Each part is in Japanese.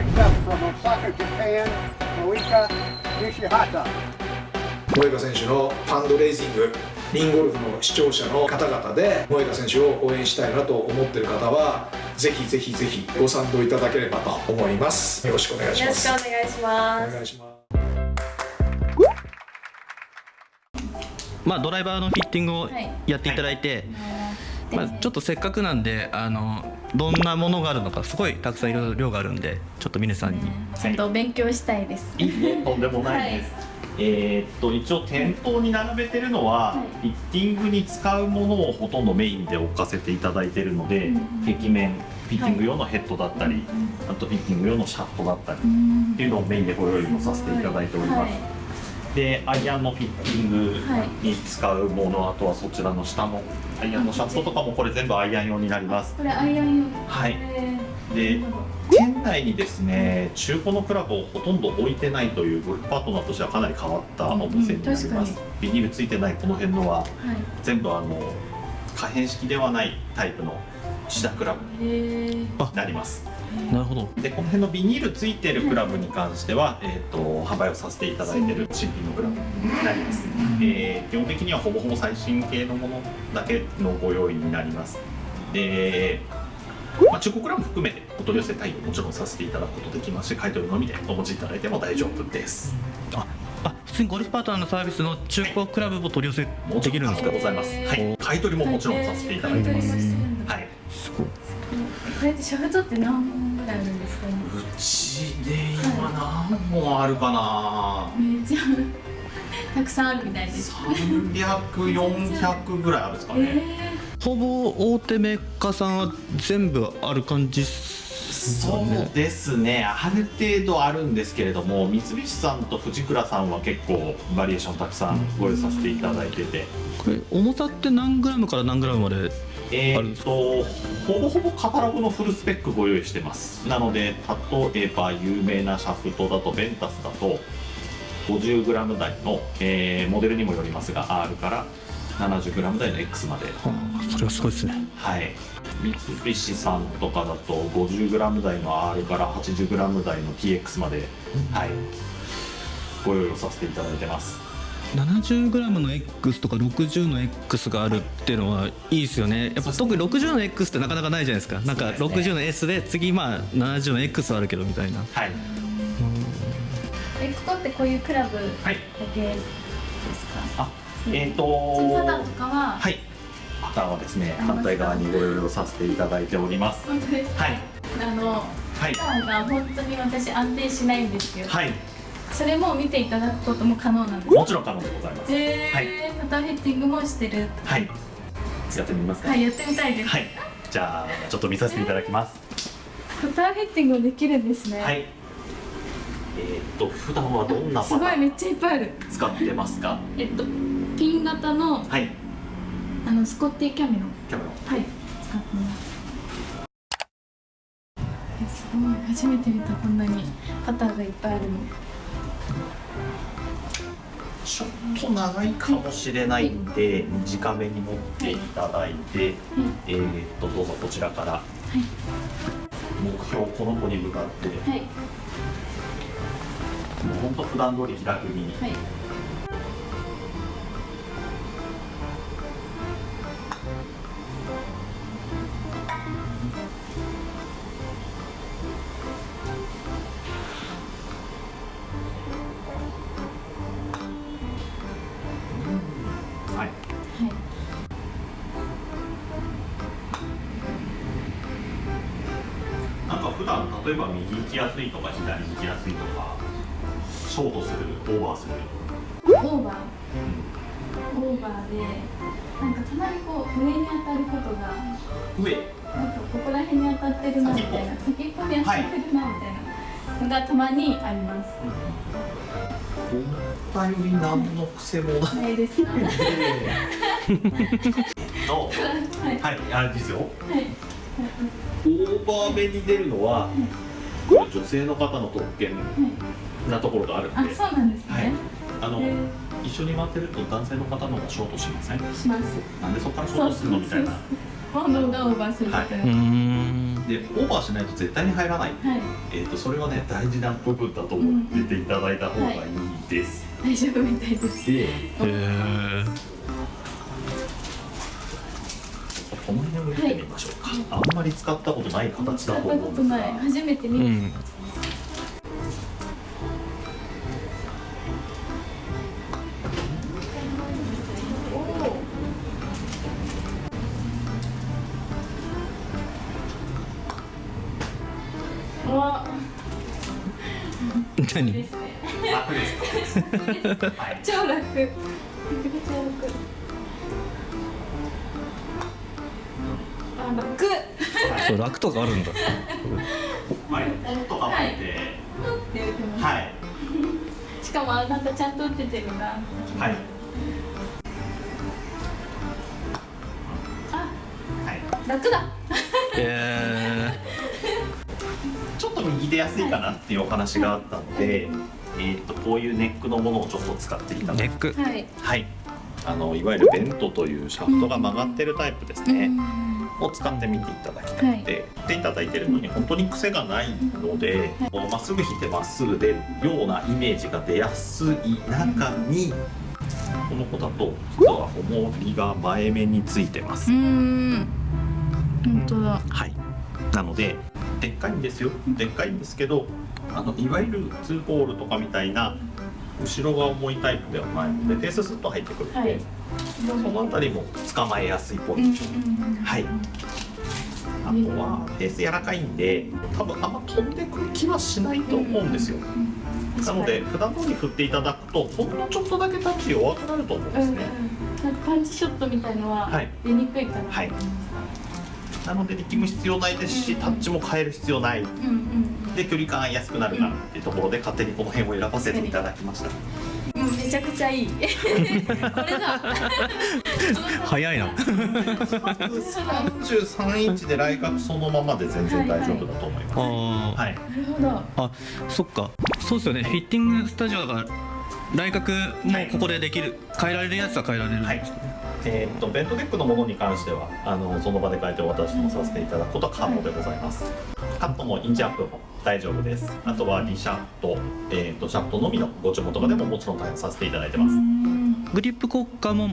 Next up from Osaka, Japan, Moika Nishihata. 萌歌選手のファンドレイジングリンゴルフの視聴者の方々で萌歌選手を応援したいなと思っている方はぜひぜひぜひご賛同いただければと思います。よろしくお願いしよろします。くお願いしますお願いします。まあ、ドライバーのフィッティングをはいやっていただいて、まあ、ちょっとせっかくなんであのどんなものがあるのかすごいたくさんいろいろ量があるんでちょっと皆さんに、ちゃんと勉強したいです。いい？えとんでもないです、えーっと一応店頭に並べてるのは、はフィッティングに使うものをほとんどメインで置かせていただいてるので、うん。壁面フィッティング用のヘッドだったり、あとフィッティング用のシャフトだったりっていうのをメインでご用意もさせていただいております、はいでアイアンのフィッティングに使うもの、あとはそちらの下のアイアンのシャフトとかもこれ全部アイアン用になります。これアイアン用はい。で店内にですね中古のクラブをほとんど置いてないというゴルフパートナーとしてはかなり変わったお店になりうんうん確ます、ビニールついてないこの辺のははい。全部あの可変式ではないタイプのシダクラブになりますなるほど。でこの辺のビニールついてるクラブに関しては、えー、と販売をさせていただいてる新品のクラブになります、えー基本的にはほぼほぼ最新系のものだけのご用意になります。で、まあ、中古クラブ含めてお取り寄せ対応もちろんさせていただくことできますし買い取りのみでお持ちいただいても大丈夫です。ああ普通にゴルフパートナーのサービスの中古クラブも取り寄せできるんですか？ございます、はい、買い取りももちろんさせていただいてます、はい。すごいこれってシャフトって何本ぐらいあるんですかね。うちで今何本あるかな。めっちゃたくさんあるみたいです。300400ぐらいあるんですかね、えほぼ大手メーカーさんは全部ある感じっすよそうねですね。ある程度あるんですけれども三菱さんと藤倉さんは結構バリエーションたくさんご用意させていただいてて、これ重さって何グラムから何グラムまでえーっとほぼほぼカタログのフルスペックご用意してます。なので例えば有名なシャフトだとベンタスだと 50g 台の、えーモデルにもよりますが R から 70g 台の X まで。はあそれはすごいですね。はい三菱さんとかだと 50g 台の R から 80g 台の TX まで、はい。ご用意をさせていただいてます。70g の X とか60の X があるっていうのはいいですよね。やっぱ特に60の X ってなかなかないじゃないですか。なんかそうですね。60の S で次まあ70の X はあるけどみたいな。はい。えここってこういうクラブだはいけですか？あえっ、ー、そのパターンととかははい。パターンはですね反対側にご用意をさせていただいております。本当ですか？はい。あのはい。パターンが本当に私安定しないんですよはい。それも見ていただくことも可能なんですもちろん可能でございます。えーパターンヘッティングもしてる。はい。やってみますか？はいやってみたいです、はい。じゃあちょっと見させていただきます。パターンヘッティングもできるんですね、はい。えーっと普段はどんなすパターンごいめっちゃいっぱいある。使ってますか？えっとピン型のはいあのスコッティキャミノキャメロンはい。使ってます。えすごい。初めて見たこんなにパターがいっぱいあるの。ちょっと長いかもしれないんで短めに持っていただいて、えー、っとどうぞこちらから。目標この子に向かって。もはい、う本当普段通り気楽に。はいはい例えば右行きやすいとか左行きやすいとかショートするオーバーする、オーバー？オーバーでなんかたまにこう上に当たることが上？なんかここら辺に当たってるなみたいな先っぽに当たってるなみたいなのがたまにあります、思ったより何の癖もない。です。かはいと はい。はい。あれですよ。はいオーバー目に出るのは女性の方の特権なところがあるんであそうなんですね、はい。あのえ一緒に回ってると男性の方の方がショートしません？します。なんでそこからショートするのみたいな。本能がオーバーするい、ん。でオーバーしないと絶対に入らない、えー、とそれはね大事な部分だと思ってていただいた方がいいです、大丈夫みたいです。でへえこの辺を見てみましょうか、あんまり使ったことない形だと思うんですが。ことない初めて見る、うんおわ何？楽です超楽。めちゃくちゃ楽楽。そう楽とかあるんだ。はい、ポンと構えて、って言ってます、はい、しかもあなたちゃんと打っててるな。はい、あ。はい、楽だ。へちょっと右で安いかなっていうお話があったので、えー、とこういうネックのものをちょっと使っていたネック。はい。はい、あのいわゆるベントというシャフトが曲がってるタイプですね。を使ってみていただきたくて、振っていただいてるのに本当に癖がないのでこうまっすぐ引いてまっすぐ出るようなイメージが出やすい中にこの子だと実は重りが前面についてます。う。ん。本当だ。はい、なのででっかいんですよ。でっかいんですけどあのいわゆるツーボールとかみたいな後ろが重いタイプではないのでベーススッと入ってくるので、はい。その辺りも捕まえやすいポイント、はい。あとはベース柔らかいんで多分あんま飛んでくる気はしないと思うんですよ。なので普段通り振っていただくとほんのちょっとだけタッチ弱くなると思うんですね、なんかパンチショットみたいのははい。出にくいかなはいなので力む必要ないですしタッチも変える必要ない。で距離感安くなるかなっていうところで勝手にこの辺を選ばせていただきました。うんめちゃくちゃいい。これだ。早いな。33インチで来角そのままで全然大丈夫だと思います。あはい、なるほど。ーあそっか。そうですよね。フィッティングスタジオだからライ角もここでできる。変えられるやつは変えられるんですね、えーっとベントデックのものに関してはあのその場で変えてお渡しもさせていただくことは可能でございます、カットもインチアップも大丈夫です。あとはリシャフト、えーっとシャフトのみのご注文とかでももちろん対応させていただいてます。グリップ交換も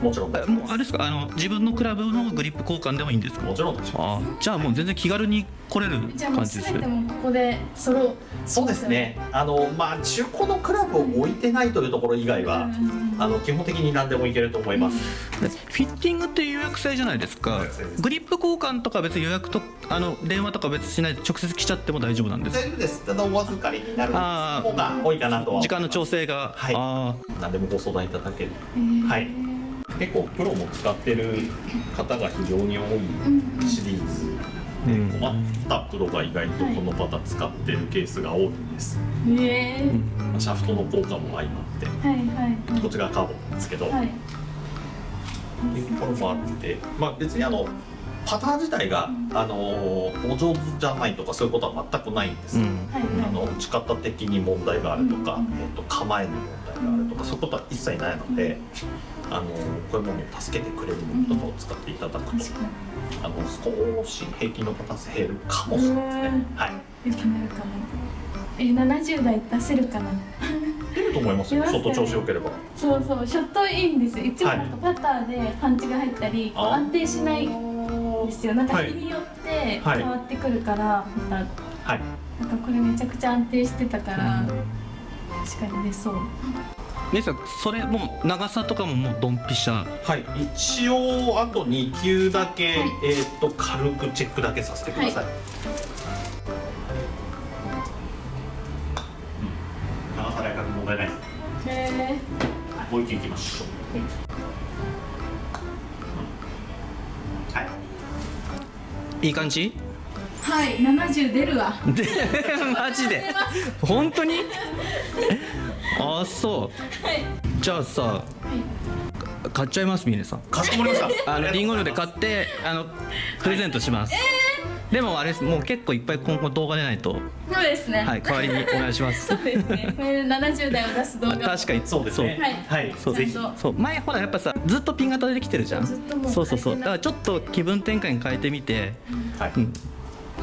もちろん。もうあれですか？あの自分のクラブのグリップ交換でもいいんですか？すもちろんあーじゃあもう全然気軽に来れるじゃあもう感じですここで揃う。そうですね。あのまあ中古のクラブを置いてないというところ以外は、うんあの基本的に何でもいけると思います、でフィッティングって予約制じゃないですか。グリップ交換とか別に予約とあの電話とか別にしないで直接来ちゃっても大丈夫なんですか？大丈夫です。ただお預かりになる方が多いかなと時間の調整が、はい。あ何でもご相談いただける。はい結構プロも使ってる方が非常に多うんいシリーズ。でうん。困ったプロが意外とこのパターン使ってるケースが多いんです、へえ。まあシャフトの効果も相まって。はいはいこっちがカーボンなんですけど、はい。っていうところもあって、まあ、別にあのパターン自体が、あのお上手じゃないとかそういうことは全くないんです、うん。はいあの打ち方的に問題があるとか、うん。えー、と構えに問題があるとかそういうことは一切ないので、あのこういうものを助けてくれるものとかを使っていただくと、あの少し平均のパ数減るかもしれないですね。はい。に良くなるかも。え70代出せるかな？出ると思いますよ。出ますよね。ちょっと調子良ければ。そうそうショットいいんですよ。い。つなんかパターでパンチが入ったり、こうあ安定しないんですよ。なんかはい。日によってはい。変わってくるから、また。はい。なんかこれめちゃくちゃ安定してたから、確かに出そう姉さんそれもう長さとかももうドンピシャはい。一応あと2球だけ、はいえっ、と軽くチェックだけさせてください。うん長さで赤く問題ないです。へえもう一球いきましょう。はい。いい感じ？はい70出るわ。でマジで？本当に？あそう。はい。じゃあさ買っちゃいます峰さん。かしこまりました。あのリンゴので買ってあのプレゼントします。でもあれですもう結構いっぱい今後動画出ないと。そうですね。はい代わりにお願いします。そうですね。これで70代を出す動画。を確かに。そうですね。はい、そう。ぜひそう。前ほらやっぱさずっとピン型できてるじゃん。ずっともうそうそうそう。だからちょっと気分転換に変えてみて、はい、うん、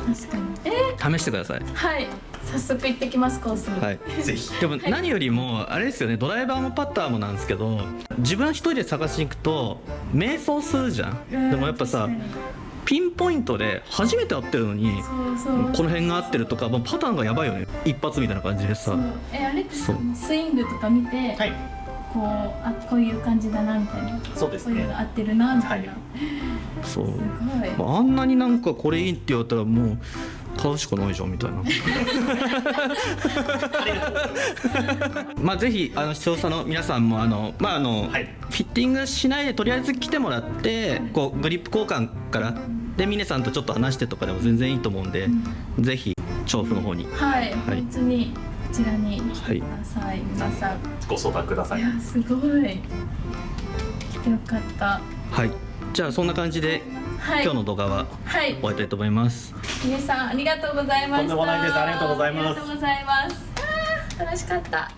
確かに。え試してください。ー、はい。早速行ってきますコースに。はい。ぜひ。でも何よりもあれですよね。ドライバーもパッターもなんですけど自分一人で探しに行くと迷走するじゃん。でもやっぱさピンポイントで初めて会ってるのにそうそう。この辺が合ってるとかもうパターンがやばいよね。一発みたいな感じでさ。そう。えあれってスイングとか見て、はい。こうあこういう感じだなみたいな。そうですね。こういうの合ってるなみたいな、はいそう。あんなになんかこれいいって言われたらもう買うしかないじゃんみたいな。まあぜひあの視聴者の皆さんもあのまああの、はい。フィッティングしないでとりあえず来てもらってこうグリップ交換からで峰さんとちょっと話してとかでも全然いいと思うんで、ぜひ調布の方に。はい、はい。本当にこちらに来はいてください、皆さん。ご相談ください。いやすごい。来てよかった。はいじゃあそんな感じで、はい。今日の動画ははい。終わりたいと思います。皆さんありがとうございました。とんでもないです。ありがとうございます。ありがとうございます。楽しかった